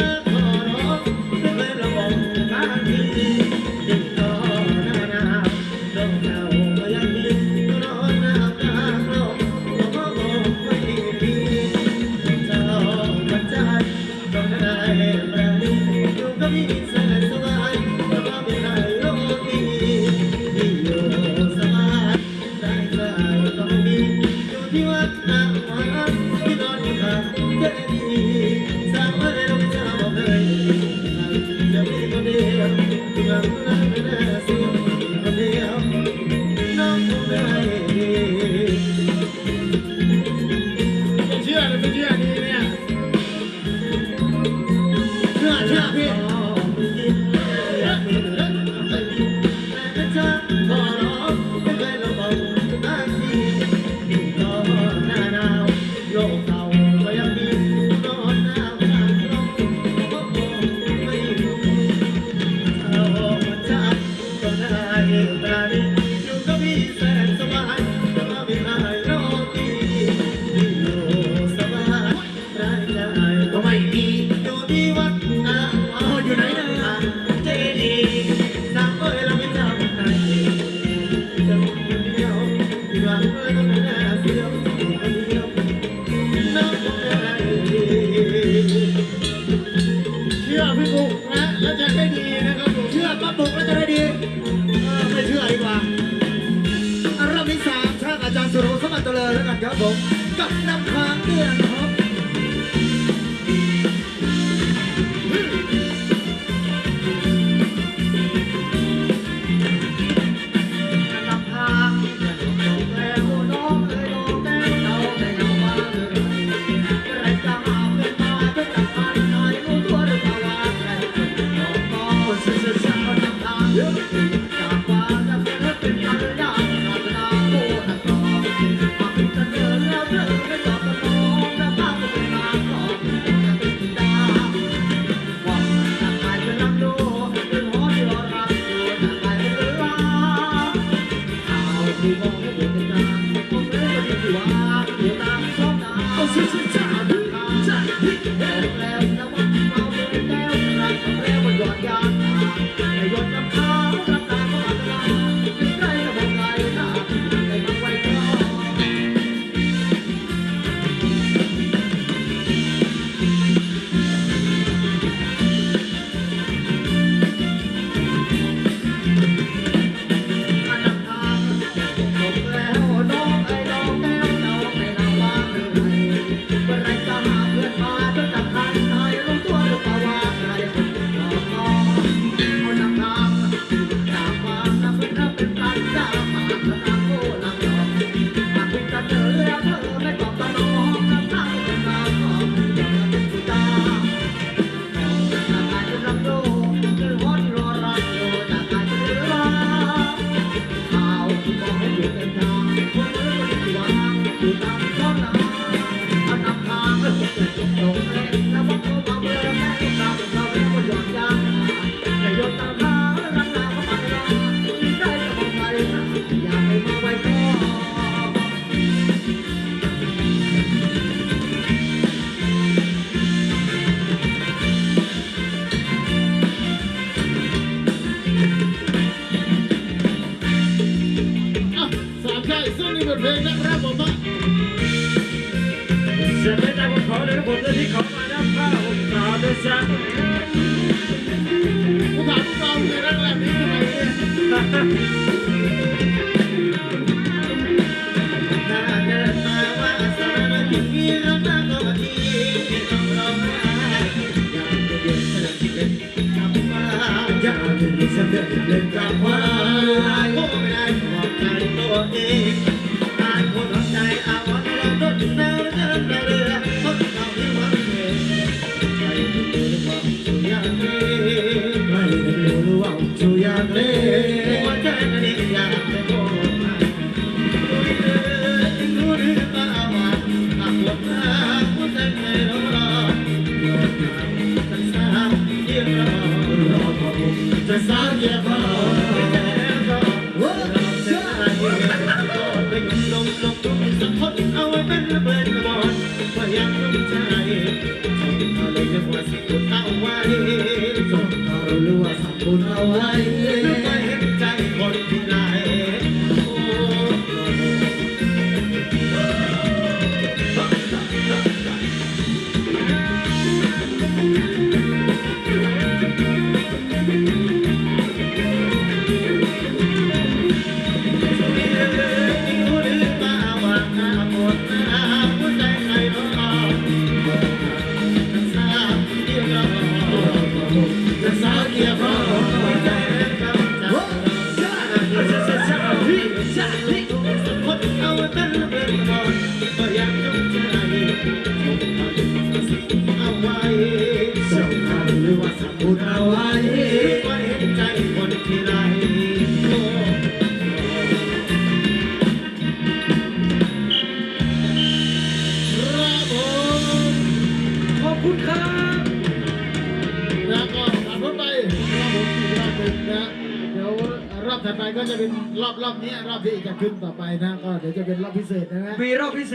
Thank you. где Thank you. เพลยนะครับผมเสร็จแล้วนะผมขอเลยทุกคนที่ขอมานะผ้าผมสาวด้วยซ้ำผู้บ่าวผู้บ่าวเลยนะแบบนี้ทำไมเนี่ย Besar je Let's not give up. ก็จะเป็นรอบรอบนี้รอบที่จะขึ้นต่อไปนะ ก็เดี๋ยวจะเป็นรอบพิเศษใช่ไหมมีรอบพิเศษ